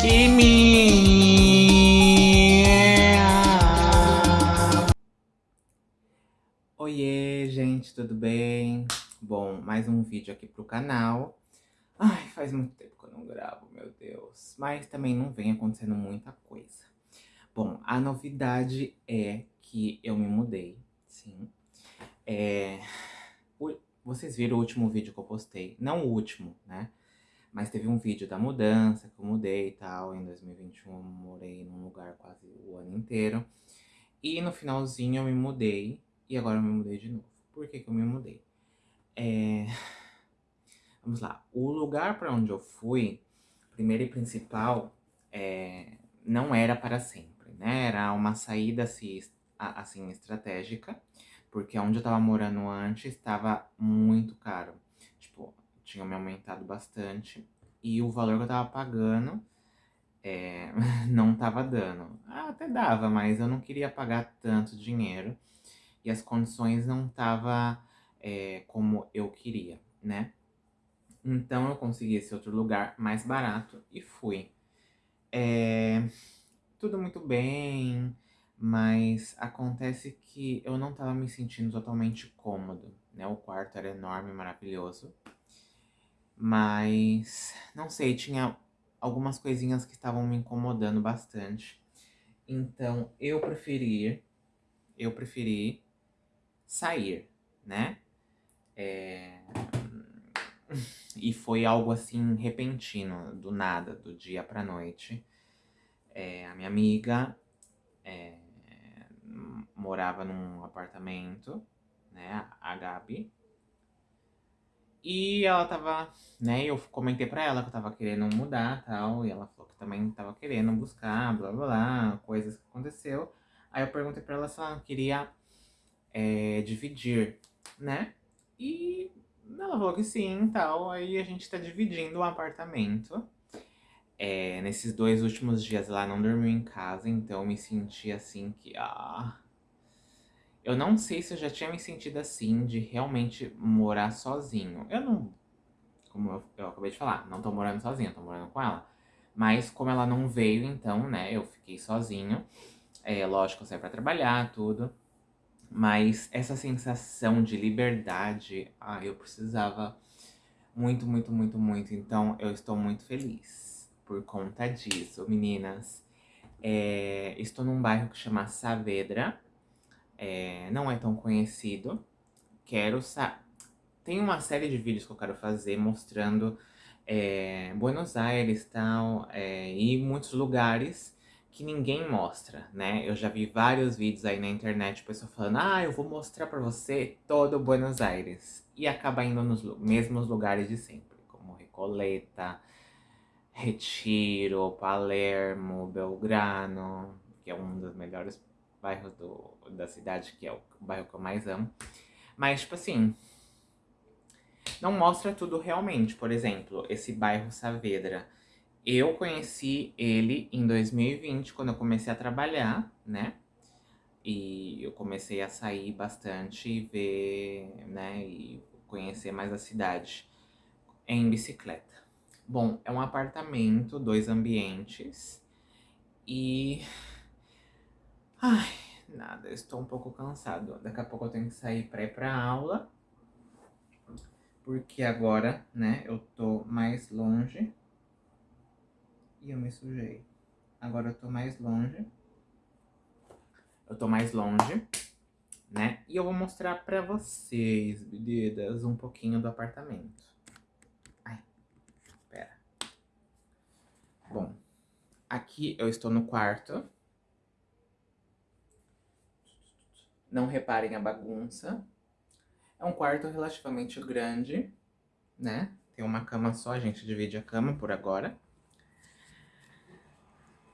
Kimi! Oiê, gente, tudo bem? Bom, mais um vídeo aqui pro canal. Ai, faz muito tempo que eu não gravo, meu Deus. Mas também não vem acontecendo muita coisa. Bom, a novidade é que eu me mudei, sim. É... Vocês viram o último vídeo que eu postei. Não o último, né? Mas teve um vídeo da mudança, que eu mudei e tal. Em 2021 eu morei num lugar quase o ano inteiro. E no finalzinho eu me mudei. E agora eu me mudei de novo. Por que que eu me mudei? É... Vamos lá. O lugar para onde eu fui, primeiro e principal, é... não era para sempre, né? Era uma saída assim, assim estratégica. Porque onde eu tava morando antes estava muito caro. Tipo, tinha me aumentado bastante. E o valor que eu tava pagando é, não tava dando. Ah, até dava, mas eu não queria pagar tanto dinheiro. E as condições não tava é, como eu queria, né? Então eu consegui esse outro lugar mais barato e fui. É, tudo muito bem, mas acontece que eu não tava me sentindo totalmente cômodo, né? O quarto era enorme, maravilhoso. Mas, não sei, tinha algumas coisinhas que estavam me incomodando bastante. Então, eu preferi, eu preferi sair, né? É... E foi algo assim, repentino, do nada, do dia pra noite. É, a minha amiga é, morava num apartamento, né, a Gabi. E ela tava, né, eu comentei pra ela que eu tava querendo mudar tal, e ela falou que também tava querendo buscar, blá blá blá, coisas que aconteceu. Aí eu perguntei pra ela se ela queria é, dividir, né? E ela falou que sim tal, aí a gente tá dividindo o um apartamento. É, nesses dois últimos dias ela não dormiu em casa, então eu me senti assim que, ah... Eu não sei se eu já tinha me sentido assim, de realmente morar sozinho. Eu não, como eu, eu acabei de falar, não tô morando sozinho, tô morando com ela. Mas como ela não veio, então, né, eu fiquei sozinho. É, lógico, eu saí pra trabalhar, tudo. Mas essa sensação de liberdade, ah, eu precisava muito, muito, muito, muito. Então, eu estou muito feliz por conta disso, meninas. É, estou num bairro que chama Saavedra, é, não é tão conhecido. Quero sa Tem uma série de vídeos que eu quero fazer mostrando é, Buenos Aires tal, é, e muitos lugares que ninguém mostra, né? Eu já vi vários vídeos aí na internet, pessoa falando, ah, eu vou mostrar pra você todo Buenos Aires. E acaba indo nos mesmos lugares de sempre, como Recoleta, Retiro, Palermo, Belgrano, que é um dos melhores bairros do, da cidade, que é o bairro que eu mais amo. Mas, tipo assim, não mostra tudo realmente. Por exemplo, esse bairro Saavedra. Eu conheci ele em 2020, quando eu comecei a trabalhar, né? E eu comecei a sair bastante e ver, né? E conhecer mais a cidade em bicicleta. Bom, é um apartamento, dois ambientes. E... Ai, nada, estou um pouco cansado. Daqui a pouco eu tenho que sair pra ir pra aula. Porque agora, né, eu tô mais longe. E eu me sujei. Agora eu tô mais longe. Eu tô mais longe, né? E eu vou mostrar pra vocês, meninas, um pouquinho do apartamento. Bom, aqui eu estou no quarto. Não reparem a bagunça. É um quarto relativamente grande, né? Tem uma cama só, a gente divide a cama por agora.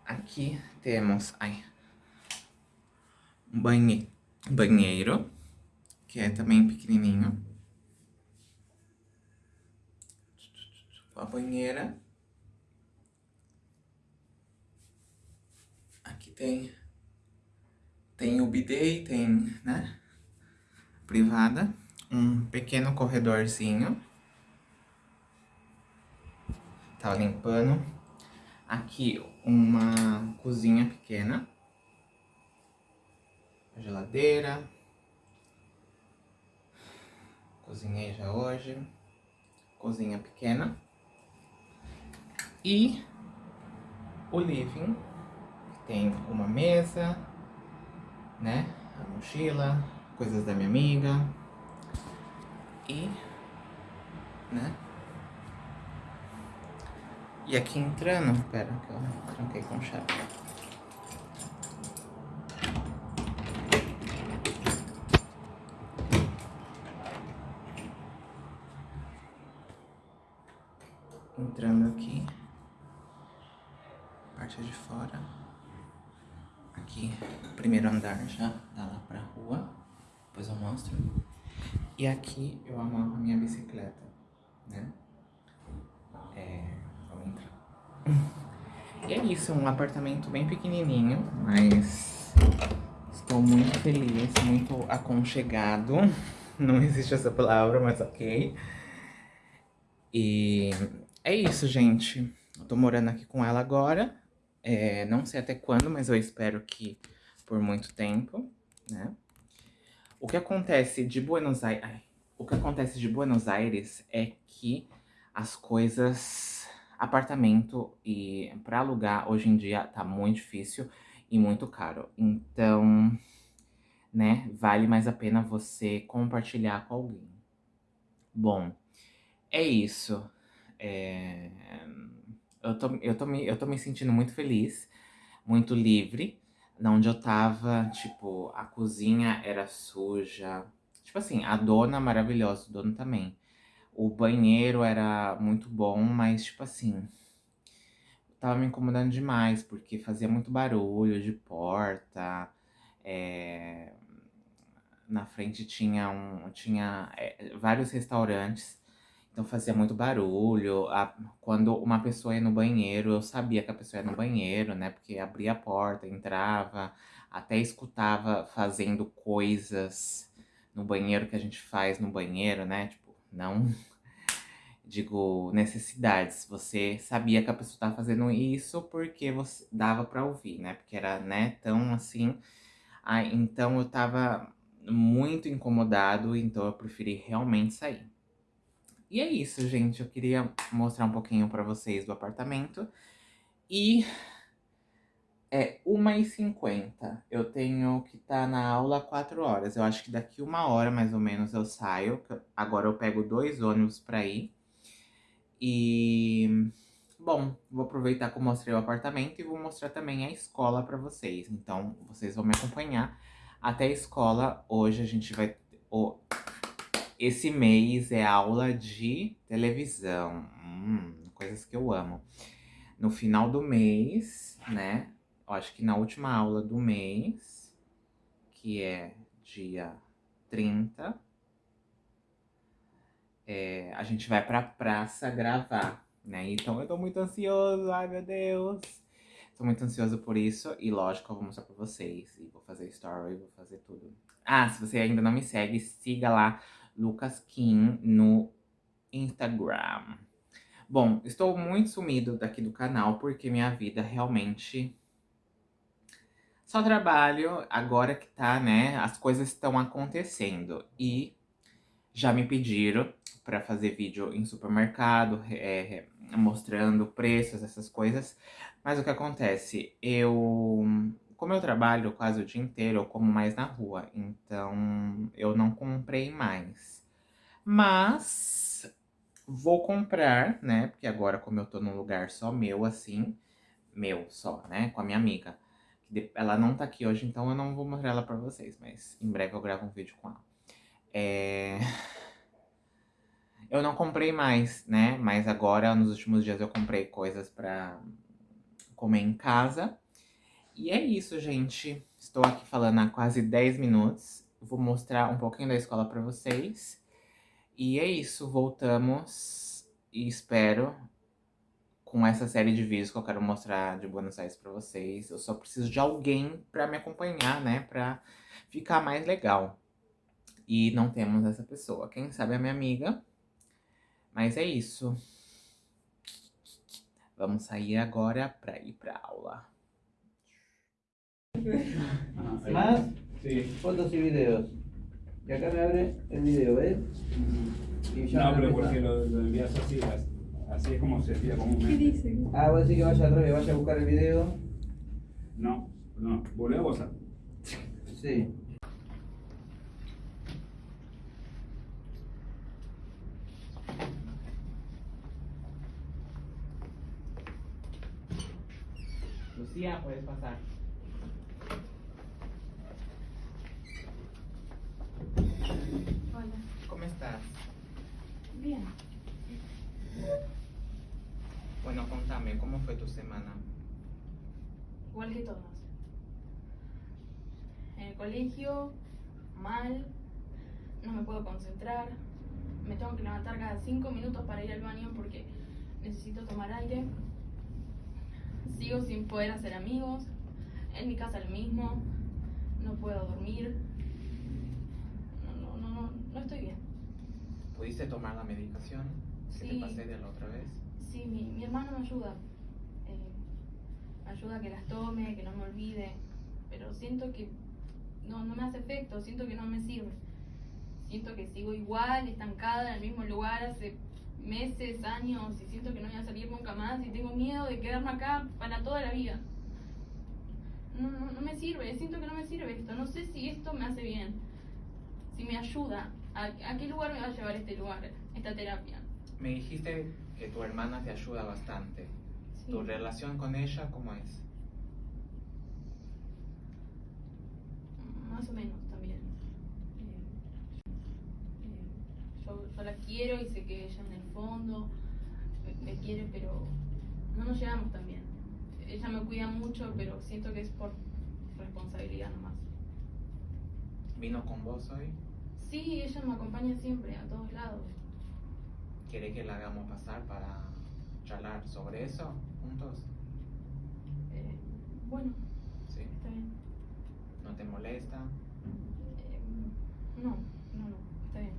Aqui temos ai, um banhe, banheiro, que é também pequenininho. A banheira tem, tem o bidê, tem, né, privada, um pequeno corredorzinho. Tá limpando. Aqui, uma cozinha pequena. A geladeira. Cozinhei já hoje. Cozinha pequena. E o living. Tem uma mesa, né? A mochila, coisas da minha amiga. E, né? E aqui entrando, pera que eu tranquei com chave. Entrando aqui, parte de fora. Aqui, primeiro andar já, dá lá pra rua, depois eu mostro. E aqui eu amarro a minha bicicleta, né? É, vamos entrar. E é isso, um apartamento bem pequenininho, mas estou muito feliz, muito aconchegado. Não existe essa palavra, mas ok. E é isso, gente. Eu tô morando aqui com ela agora. É, não sei até quando, mas eu espero que por muito tempo, né? O que acontece de Buenos Aires... O que acontece de Buenos Aires é que as coisas... Apartamento e para alugar hoje em dia tá muito difícil e muito caro. Então, né, vale mais a pena você compartilhar com alguém. Bom, é isso. É... Eu, tô, eu, tô me, eu tô me sentindo muito feliz, muito livre onde eu tava, tipo, a cozinha era suja. Tipo assim, a dona maravilhosa, o dono também. O banheiro era muito bom, mas tipo assim... Tava me incomodando demais, porque fazia muito barulho de porta. É... Na frente tinha, um, tinha é, vários restaurantes. Então fazia muito barulho. A, quando uma pessoa ia no banheiro, eu sabia que a pessoa ia no banheiro, né? Porque abria a porta, entrava, até escutava fazendo coisas no banheiro que a gente faz no banheiro, né? Tipo, não digo necessidades. Você sabia que a pessoa estava fazendo isso porque você dava para ouvir, né? Porque era, né, tão assim. Ah, então eu tava muito incomodado, então eu preferi realmente sair. E é isso, gente. Eu queria mostrar um pouquinho pra vocês do apartamento. E é 1h50. Eu tenho que estar tá na aula 4 horas. Eu acho que daqui uma hora, mais ou menos, eu saio. Agora eu pego dois ônibus pra ir. E... Bom, vou aproveitar que eu mostrei o apartamento e vou mostrar também a escola pra vocês. Então, vocês vão me acompanhar até a escola. Hoje a gente vai... Oh, esse mês é aula de televisão. Hum, coisas que eu amo. No final do mês, né? Eu acho que na última aula do mês, que é dia 30, é, a gente vai pra praça gravar, né? Então eu tô muito ansioso, ai meu Deus. Tô muito ansioso por isso e lógico eu vou mostrar pra vocês. E vou fazer story, vou fazer tudo. Ah, se você ainda não me segue, siga lá Lucas Kim no Instagram. Bom, estou muito sumido daqui do canal porque minha vida realmente... Só trabalho agora que tá, né? As coisas estão acontecendo. E já me pediram para fazer vídeo em supermercado, é, mostrando preços, essas coisas. Mas o que acontece? Eu como eu trabalho quase o dia inteiro, eu como mais na rua, então eu não comprei mais. Mas vou comprar, né? Porque agora, como eu tô num lugar só meu, assim, meu só, né? Com a minha amiga. Ela não tá aqui hoje, então eu não vou mostrar ela pra vocês, mas em breve eu gravo um vídeo com ela. É... Eu não comprei mais, né? Mas agora, nos últimos dias, eu comprei coisas pra comer em casa. E é isso, gente. Estou aqui falando há quase 10 minutos. Vou mostrar um pouquinho da escola pra vocês. E é isso, voltamos e espero com essa série de vídeos que eu quero mostrar de Buenos Aires pra vocês. Eu só preciso de alguém pra me acompanhar, né? Pra ficar mais legal. E não temos essa pessoa. Quem sabe é minha amiga. Mas é isso. Vamos sair agora para ir para aula. Más Sí. fotos y videos. Y acá me abre el video, ¿ves? Y ya No, pero porque lo, lo envías así, as- así es como se envía comúnmente. Ah, voy a decir que vaya al revés, vaya a buscar el video. No, no, volvé a WhatsApp. Sí. Lucía, puedes pasar. Hola. ¿Cómo estás? Bien. Bueno, contame, ¿cómo fue tu semana? Igual que todos. En el colegio, mal, no me puedo concentrar, me tengo que levantar cada cinco minutos para ir al baño porque necesito tomar aire. Sigo sin poder hacer amigos, en mi casa lo mismo, no puedo dormir. No, no, no, no, estoy bien. ¿Pudiste tomar la medicación que te Sí. pasé de la otra vez? Sí, mi, mi hermano me ayuda. Eh, me ayuda a que las tome, que no me olvide. Pero siento que no, no me hace efecto, siento que no me sirve. Siento que sigo igual, estancada en el mismo lugar hace meses, años, y siento que no voy a salir nunca más y tengo miedo de quedarme acá para toda la vida. No, no, no me sirve, siento que no me sirve esto. No sé si esto me hace bien, si me ayuda. ¿A, a qué lugar me va a llevar este lugar, esta terapia? Me dijiste que tu hermana te ayuda bastante. Sí. ¿Tu relación con ella cómo es? Más o menos también. Eh, eh, yo, yo la quiero y sé que ella en el fondo me, me quiere, pero no nos llevamos tan bien. Ella me cuida mucho, pero siento que es por responsabilidad nomás. ¿Vino con vos hoy? Sí, ella me acompaña siempre, a todos lados. ¿Quiere que la hagamos pasar para charlar sobre eso juntos? Eh, bueno, ¿Sí? está bien. ¿No te molesta? Eh, no, no, no, está bien.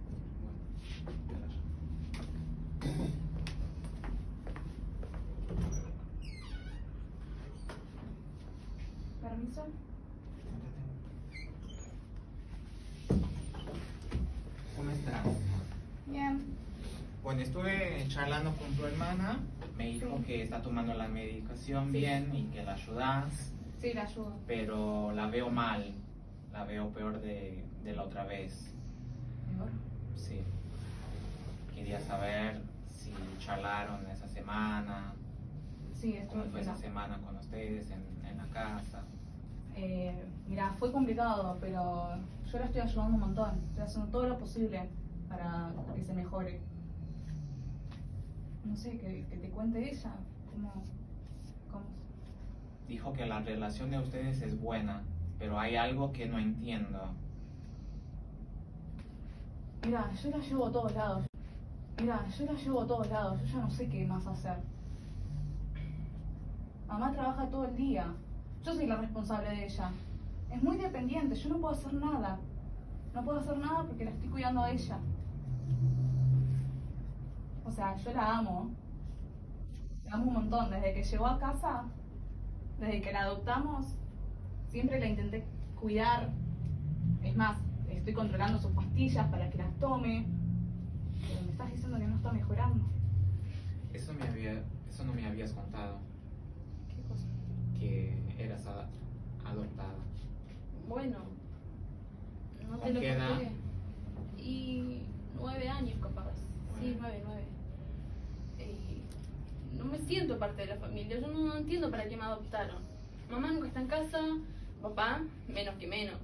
¿Permiso? ¿Cómo estás? Bien. Bueno, estuve charlando con tu hermana. Me dijo que está tomando la medicación Sí. bien y que la ayudas, Sí, la ayudo. pero la veo mal. La veo peor de, de la otra vez. Mejor. Sí. Quería saber si charlaron esa semana, Sí, estuve cómo fue esa semana con ustedes en, en la casa. Eh, mira, fue complicado, pero yo la estoy ayudando un montón. Estoy haciendo todo lo posible para que se mejore. No sé, que, que te cuente ella. ¿Cómo? cómo? Dijo que la relación de ustedes es buena, pero hay algo que no entiendo. Mira, yo la llevo a todos lados. Mira, yo la llevo a todos lados. Yo ya no sé qué más hacer. Mamá trabaja todo el día. Yo soy la responsable de ella. Es muy dependiente. Yo no puedo hacer nada. No puedo hacer nada porque la estoy cuidando a ella. O sea, yo la amo. La amo un montón. Desde que llegó a casa, desde que la adoptamos, siempre la intenté cuidar. Es más, estoy controlando sus pastillas para que las tome. Pero me estás diciendo que no está mejorando. Eso, me había, eso no me habías contado, ¿Qué cosa? que eras adoptada. Bueno, no ¿Con te lo qué edad? Y nueve años capaz. Sí, Nueve. nueve, no me siento parte de la familia. Yo no, no entiendo para qué me adoptaron. Mamá nunca está en casa, papá menos que menos.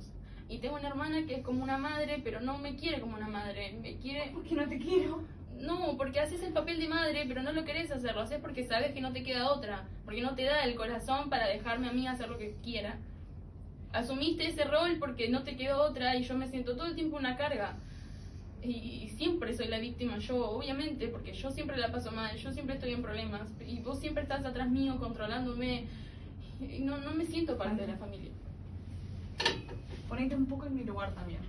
Y tengo una hermana que es como una madre, pero no me quiere como una madre. Me quiere ¿Por qué no te quiero? no, porque haces el papel de madre, pero no lo querés hacer, lo haces porque sabes que no te queda otra, porque no te da el corazón para dejarme a mí hacer lo que quiera. Asumiste ese rol porque no te quedó otra y yo me siento todo el tiempo una carga. Y, siempre soy la víctima yo, obviamente, porque yo siempre la paso mal, yo siempre estoy en problemas y vos siempre estás atrás mío controlándome y no, no me siento parte de la familia. Ponete un poco en mi lugar también.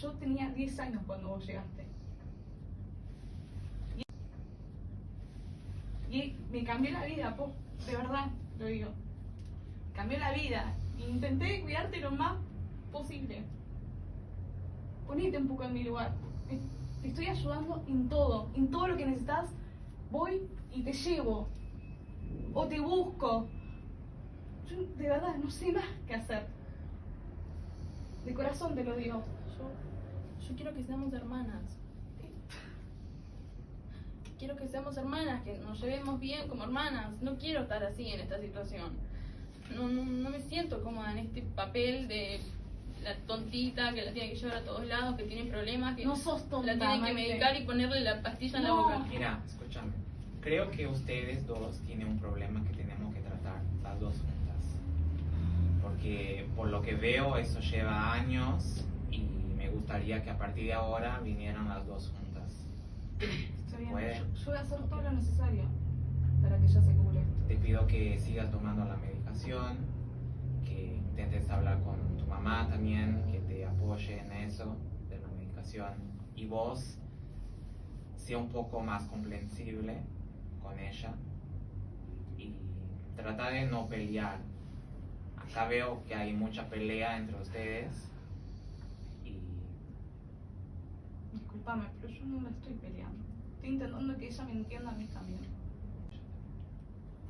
Yo tenía 10 años cuando vos llegaste. Y me cambió la vida, po, de verdad, lo digo. Cambió la vida. Intenté cuidarte lo más posible. Ponete un poco en mi lugar. Te estoy ayudando en todo, en todo lo que necesitas. Voy y te llevo. O te busco. Yo de verdad no sé más qué hacer. De corazón te lo digo. Yo, yo quiero que seamos hermanas. Quiero que seamos hermanas, que nos llevemos bien como hermanas. No quiero estar así en esta situación. No, no, no me siento cómoda en este papel de la tontita que la tiene que llevar a todos lados, que tiene problemas, que No sos tonta, la tienen que medicar y ponerle la pastilla en la No. boca. Mira, escúchame. Creo que ustedes dos tienen un problema que tenemos que tratar, las dos juntas. Porque por lo que veo eso lleva años y me gustaría que a partir de ahora vinieran las dos juntas. Está bien. Yo, yo voy a hacer todo lo necesario para que ella se cure. Te pido que sigas tomando la medicación, que intentes hablar con mamá también, que te apoye en eso de la medicación. Y vos, sea un poco más comprensible con ella y trata de no pelear. Acá veo que hay mucha pelea entre ustedes y Disculpame, pero yo no la estoy peleando. Estoy intentando que ella me entienda a mí también.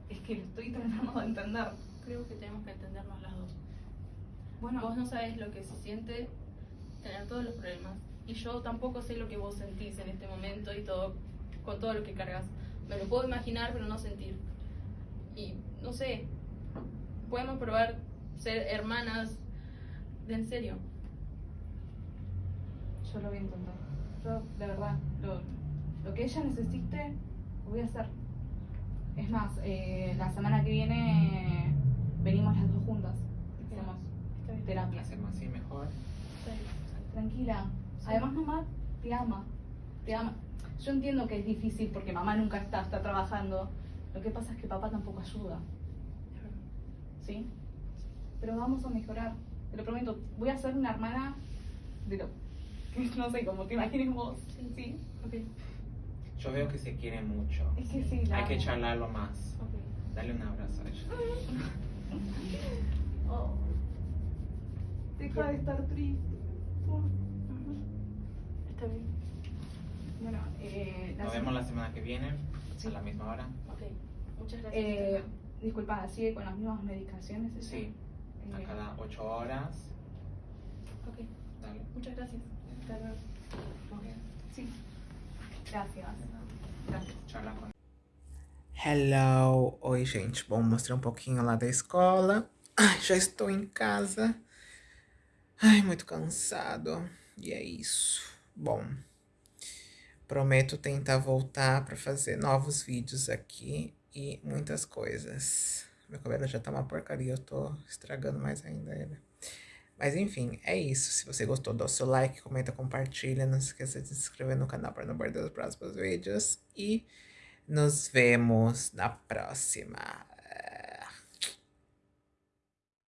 Es que lo estoy tratando de entender. Creo que tenemos que entendernos las dos. Bueno, Vos no sabés lo que se siente tener todos los problemas. Y yo tampoco sé lo que vos sentís en este momento y todo, con todo lo que cargas. Me lo puedo imaginar, pero no sentir. Y no sé, podemos probar ser hermanas de en serio. yo lo voy a intentar. Yo, de verdad, lo, lo que ella necesite, lo voy a hacer. Es más, eh, la semana que viene venimos las dos juntas. Terapia. hacemos así mejor. Está bien. Tranquila. Además, mamá te ama. Te ama. Yo entiendo que es difícil porque mamá nunca está, está trabajando. Lo que pasa es que papá tampoco ayuda. ¿Sí? Pero vamos a mejorar. Te lo prometo. Voy a ser una hermana de lo que no sé, como te imagines vos. Sí. ¿Sí? Ok, Yo veo que se quieren mucho. Es que sí, la Hay que amo. charlarlo más. ok. Dale un abrazo a ella. Oh. Deja de estar triste. Está bien. Bueno, eh, la Nos vemos la semana que viene, Sí. a la misma hora. Ok. Muchas gracias. Eh, disculpa, ¿sigue con las mismas medicaciones? Sí, a Eh, cada 8 horas. Ok, Dale. muchas gracias. Hasta luego. Sí. Gracias. Gracias. Charla con Hello! Oi, gente. Bom, mostrei um pouquinho lá da escola. Ai, já estou em casa. Ai, muito cansado. E é isso. Bom, prometo tentar voltar para fazer novos vídeos aqui e muitas coisas. Meu cabelo já tá uma porcaria, eu tô estragando mais ainda ele. Mas enfim, é isso. Se você gostou, dá o seu like, comenta, compartilha. Não se esqueça de se inscrever no canal para não perder os próximos vídeos. E nos vemos na próxima.